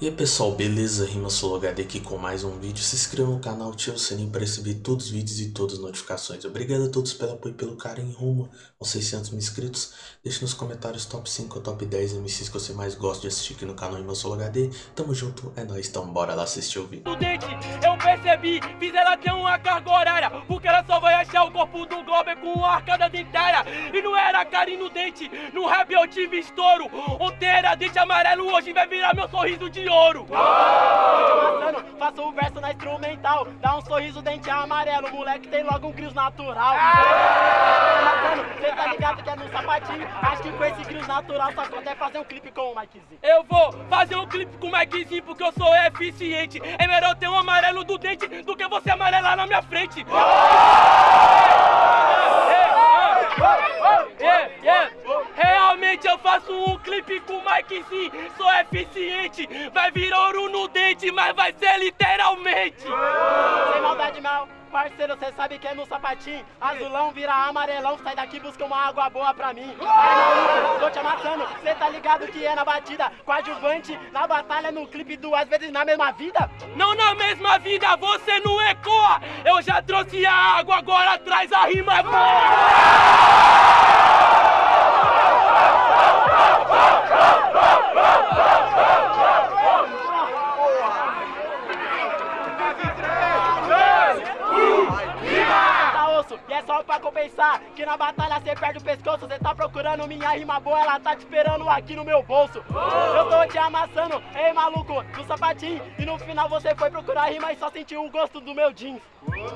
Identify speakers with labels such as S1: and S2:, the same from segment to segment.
S1: E aí pessoal, beleza? Rima HD aqui com mais um vídeo. Se inscreva no canal, ative o sininho para receber todos os vídeos e todas as notificações. Obrigado a todos pelo apoio e pelo carinho rumo aos 600 mil inscritos. Deixe nos comentários top 5 ou top 10 MCs que você mais gosta de assistir aqui no canal Rima HD. Tamo junto, é nóis, então bora lá assistir o vídeo.
S2: Eu percebi, fiz ela ter uma carga horária, porque ela só corpo do Globo com a arcada dentária. E não era carinho no dente, no rap eu tive estouro. Ontem era dente amarelo, hoje vai virar meu sorriso de ouro.
S3: Passando, faço um verso na instrumental. Dá um sorriso, dente amarelo. Moleque tem logo um crios natural. Cê tá ligado que é no sapatinho. Acho que com esse crios natural só consegue fazer um clipe com o Mikezinho.
S2: Eu vou fazer um clipe com o Mikezinho porque eu sou eficiente. É melhor ter um amarelo do dente do que você amarelar na minha frente. Yeah, yeah. Realmente eu faço um clipe com o Mikezinho, sou eficiente. Vai vir ouro no dente, mas vai ser literalmente.
S3: Parceiro, cê sabe que é no sapatinho. Azulão vira amarelão, sai daqui busca uma água boa pra mim. Maluco, tô te amassando, cê tá ligado que é na batida. Coadjuvante, na batalha, no clipe, duas vezes na mesma vida.
S2: Não na mesma vida, você não ecoa. Eu já trouxe a água, agora traz a rima boa.
S3: Que na batalha cê perde o pescoço Cê tá procurando minha rima boa Ela tá te esperando aqui no meu bolso. Eu tô te amassando, ei maluco No sapatinho, e no final você foi procurar rima E só sentiu o gosto do meu jeans.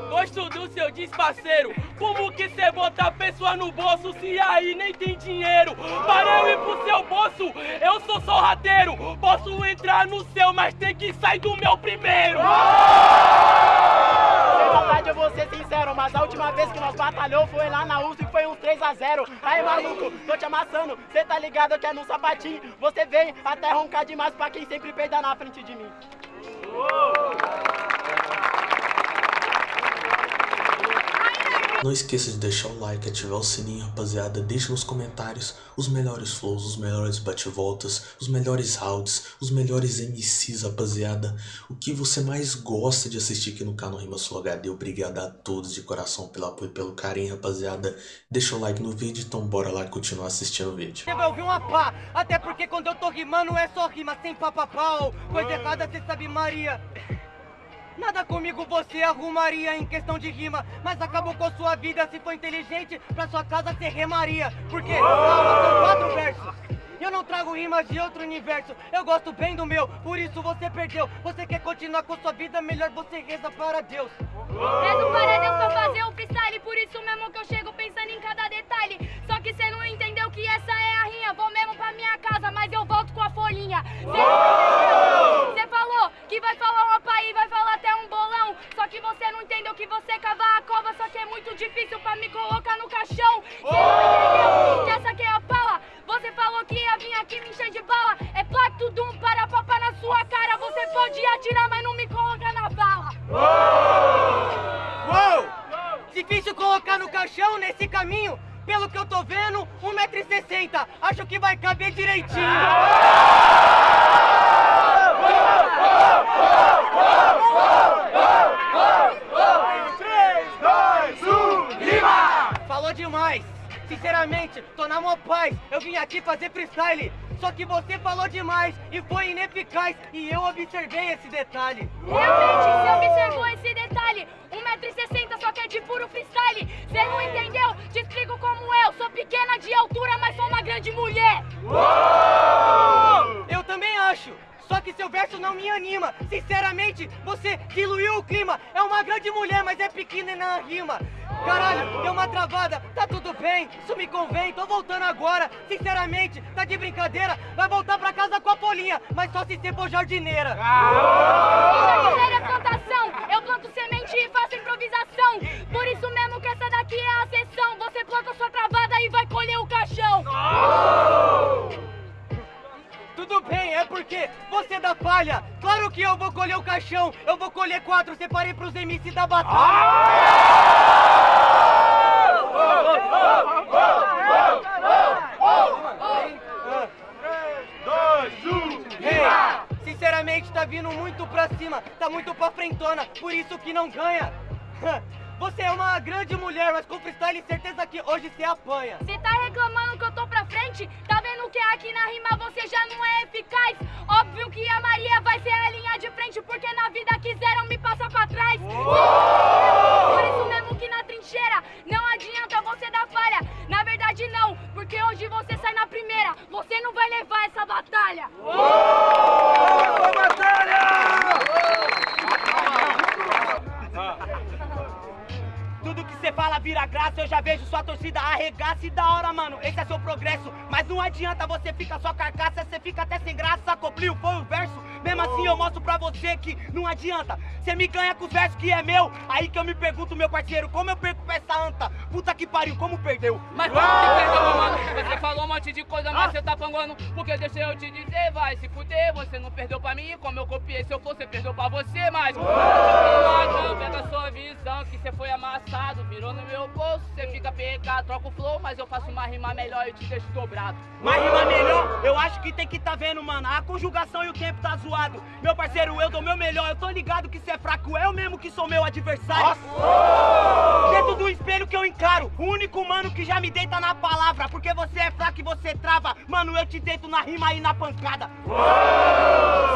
S2: Gosto do seu disparceiro Como que cê bota a pessoa no bolso Se aí nem tem dinheiro? Para eu ir pro seu bolso Eu sou só rateiro. Posso entrar no seu, mas tem que sair do meu primeiro
S3: Sem maldade eu vou ser sincero Mas a última vez que nós batalhou Foi lá na USP e foi um 3x0 Aí maluco, tô te amassando. Cê tá ligado que é no sapatinho. Você vem até roncar demais Pra quem sempre peida na frente de mim
S1: Não esqueça de deixar o like, ativar o sininho, rapaziada. Deixe nos comentários os melhores flows, os melhores bate-voltas, os melhores rounds, os melhores MCs, rapaziada. O que você mais gosta de assistir aqui no canal Rima Sul HD. Obrigado a todos de coração pelo apoio e pelo carinho, rapaziada. Deixa o like no vídeo, então bora lá continuar assistindo o vídeo.
S4: Você vai ouvir uma pá, até porque quando eu tô rimando é só rima sem papapau. Coisa errada cê sabe Maria. Nada comigo você arrumaria em questão de rima, mas acabou com a sua vida se for inteligente, pra sua casa você remaria. Porque, calma, são quatro versos. Eu não trago rimas de outro universo, eu gosto bem do meu, por isso você perdeu. Você quer continuar com sua vida, melhor você reza para Deus.
S5: Rezo para Deus pra fazer o freestyle Por isso mesmo que eu chego pensando em cada detalhe Só que cê não entendeu que essa é a rinha Vou mesmo pra minha casa, mas eu volto com a folhinha? Cê falou que vai falar uma pá e vai falar até um bolão Só que você não entendeu que você cavar a cova Só que é muito difícil pra me colocar no caixão. Cê não entendeu? Que essa aqui é a pala Você falou que ia vir aqui me encher de bala. É plato dum para papá na sua cara. Você pode atirar, mas não me coloca na bala.
S4: Uou! Difícil colocar no caixão nesse caminho. Pelo que eu tô vendo, 1,60m. Acho que vai caber direitinho. Demais. Sinceramente, tô na mó paz. Eu vim aqui fazer freestyle. Só que você falou demais e foi ineficaz. E eu observei esse detalhe.
S5: Realmente, você observou esse detalhe 1,60m só que é de puro freestyle Cê não entendeu? Te explico como eu Sou pequena de altura, mas sou uma grande mulher
S4: Eu também acho. Só que seu verso não me anima. Sinceramente, você diluiu o clima. É uma grande mulher, mas é pequena na rima. Caralho, deu uma travada. Tá tudo bem, isso me convém. Tô voltando agora. Sinceramente, tá de brincadeira. Vai voltar pra casa com a polinha, mas só se você for jardineira.
S5: Jardineira é plantação Eu planto semente e faço improvisação Por isso mesmo que essa daqui é a sessão Você planta sua travada e vai colher o caixão
S4: Tudo bem, é porque você dá palha. Claro que eu vou colher o caixão. Eu vou colher quatro, separei pros MC da batalha. Ultimamente tá vindo muito pra cima, tá muito pra frentona, por isso que não ganha. Você é uma grande mulher, mas com freestyle certeza que hoje você apanha.
S5: Você tá reclamando que eu tô pra frente? Tá vendo que aqui na rima você já não é eficaz? Óbvio que a Maria vai ser a linha de frente, porque na vida quiseram me passar pra trás. Por
S6: Tudo que você fala vira graça, eu já vejo sua torcida arregaça e da hora, mano. Esse é seu progresso, mas não adianta você ficar só carcaça, você fica até sem graça. Copliu foi o verso, mesmo assim eu mostro pra você que não adianta. Você me ganha com os versos que é meu, aí que eu me pergunto, meu parceiro, como eu perco pra essa anta? Puta que pariu, como perdeu?
S7: Mas como que perdeu, mano? Você falou um monte de coisa, mas você tá panguando. Porque deixa eu te dizer, vai se fuder. Você não perdeu pra mim, como eu copiei. Se eu for, você perdeu pra você, mas. Não pega a sua visão, que você foi amassado. Virou no meu bolso, você fica PK, troca o flow, mas eu faço uma rima melhor e te deixo dobrado.
S6: Mas rima melhor, eu acho que tem que tá vendo, mano. A conjugação e o tempo tá zoado. Meu parceiro, eu dou meu melhor. Eu tô ligado que cê é fraco, eu mesmo que sou meu adversário. Dentro do espelho que eu encaro. O único mano que já me deita na palavra. Porque você é fraco e você trava. Mano, eu te deito na rima e na pancada.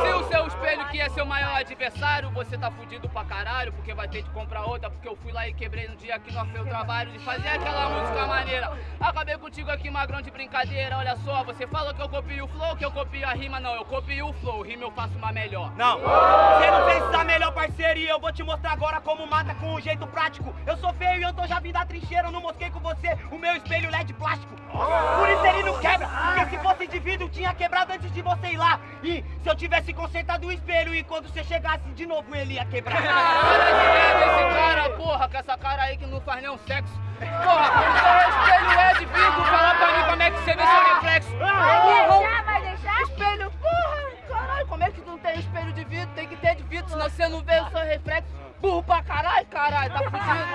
S7: Se o seu espelho que é seu maior adversário, você tá fudido pra caralho, porque vai ter que comprar outra, porque eu fui lá e quebrei no dia que nós fez o trabalho de fazer aquela música maneira. Acabei contigo aqui, magrão de brincadeira, olha só, você falou que eu copio o flow, que eu copio a rima, não, eu copio o flow, rima eu faço uma melhor.
S6: Não, você não fez essa melhor parceria eu vou te mostrar agora como mata com um jeito prático. Eu sou feio e eu tô já vindo da trincheira, eu não mosquei com você o meu espelho LED plástico. Por isso ele não quebra, porque se fosse de vidro tinha quebrado antes de você ir lá. E se eu tivesse consertado o espelho e quando você chegasse de novo ele ia quebrar.
S7: Para de esse cara, porra, com essa cara aí que não faz nenhum sexo. Porra, seu espelho é de vidro, fala pra mim como é que você vê seu reflexo.
S5: Vai deixar, vai deixar?
S7: Espelho, porra, caralho, como é que não tem espelho de vidro? Tem que ter de vidro, senão você não vê o seu reflexo. Burro pra caralho, caralho, tá fudido.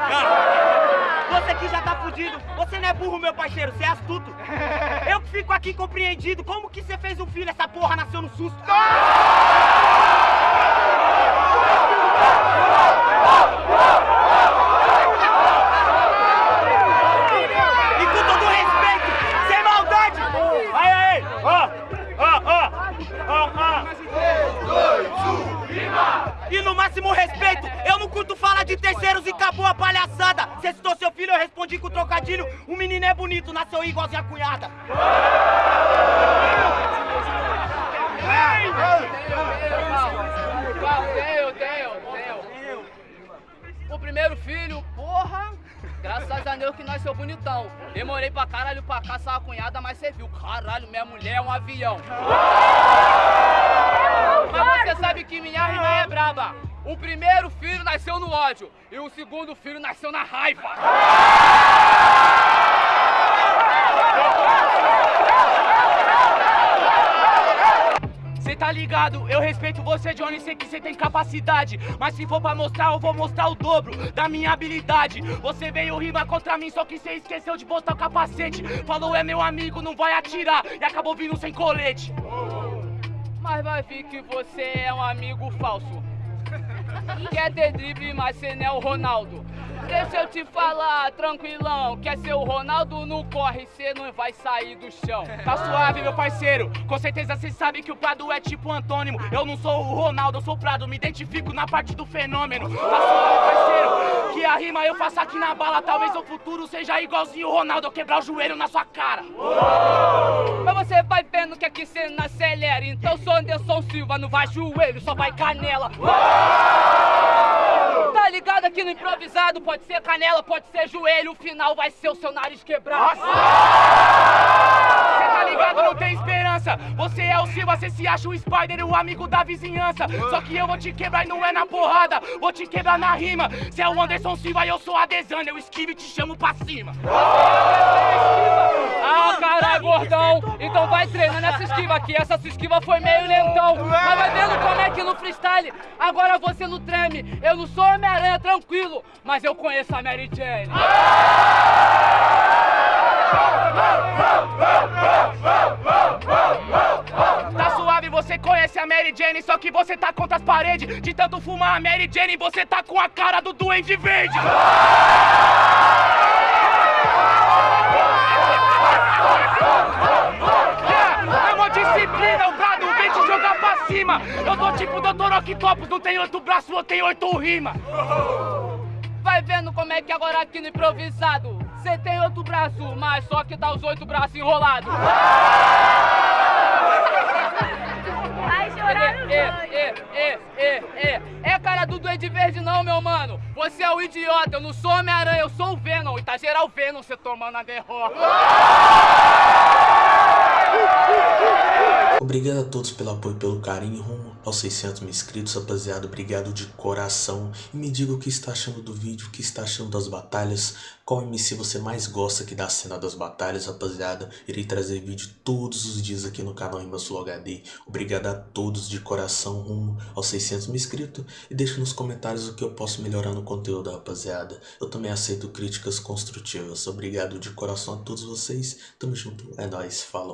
S6: Você que já tá fudido, você não é burro, meu parceiro, você é astuto. Eu que fico aqui compreendido, como que você fez um filho, essa porra nasceu no susto? Terceiros e acabou a palhaçada. Você citou seu filho, eu respondi com trocadilho. O menino é bonito, nasceu igualzinho a cunhada.
S7: O primeiro filho, porra, graças a Deus que nasceu bonitão. Demorei pra caralho pra caçar a cunhada, mas você viu, caralho, minha mulher é um avião. Mas você sabe que minha rima é braba. O primeiro filho nasceu no ódio e o segundo filho nasceu na raiva.
S6: Cê tá ligado? Eu respeito você, Johnny, sei que você tem capacidade. Mas se for pra mostrar, eu vou mostrar o dobro da minha habilidade. Você veio rima contra mim, só que cê esqueceu de botar o capacete. Falou é meu amigo, não vai atirar. E acabou vindo sem colete.
S7: Mas vai ver que você é um amigo falso. Quer ter drible, mas você não é o Ronaldo. Deixa eu te falar, tranquilão. Quer ser o Ronaldo, não corre, cê não vai sair do chão.
S6: Tá suave, meu parceiro. Com certeza cê sabe que o Prado é tipo antônimo. Eu não sou o Ronaldo, eu sou o Prado. Me identifico na parte do fenômeno. Tá suave, parceiro. Que a rima eu faço aqui na bala. Talvez no futuro seja igualzinho o Ronaldo. Eu quebrar o joelho na sua cara.
S7: Mas você vai vendo que aqui cê não acelera. Então sou Anderson Silva, não vai joelho, só vai canela. Ligado aqui no improvisado? Pode ser canela, pode ser joelho. O final vai ser o seu nariz quebrado.
S6: Cê tá ligado? Não tem esperança. Você é o Silva, cê se acha o Spider, o amigo da vizinhança. Só que eu vou te quebrar e não é na porrada. Vou te quebrar na rima. Cê é o Anderson Silva e eu sou a Desana. Eu esquivo e te chamo pra cima.
S7: Ah, caralho, gordão! Então vai treinando essa esquiva aqui. Essa sua esquiva foi meio lentão. Mas vai vendo como é que no freestyle agora você não treme. Eu não sou Homem-Aranha, tranquilo, mas eu conheço a Mary Jane.
S6: Tá suave,
S8: você conhece a Mary Jane, só que você tá contra as paredes. De tanto fumar a Mary Jane, você tá com a cara do Duende Verde. Disciplina, o brado vem te jogar pra cima. Eu tô tipo Dr. Octopus, não tem oito braços, eu tenho oito rimas.
S7: Vai vendo como é que agora aqui no improvisado Cê tem outro braço, mas só que tá os oito braços enrolados
S5: Vai chorar no
S7: é, é, é, é, é, é cara do Duende Verde não, meu mano Você é o idiota, eu não sou Homem-Aranha, eu sou o Venom E tá geral Venom cê tomando a derrota
S1: Obrigado a todos pelo apoio pelo carinho rumo aos 600 mil inscritos, rapaziada. Obrigado de coração. E me diga o que está achando do vídeo, o que está achando das batalhas. Qual MC você mais gosta aqui da cena das batalhas, rapaziada. Irei trazer vídeo todos os dias aqui no canal Rimas HD. Obrigado a todos de coração rumo aos 600 mil inscritos. E deixa nos comentários o que eu posso melhorar no conteúdo, rapaziada. Eu também aceito críticas construtivas. Obrigado de coração a todos vocês. Tamo junto. É nóis. Falou.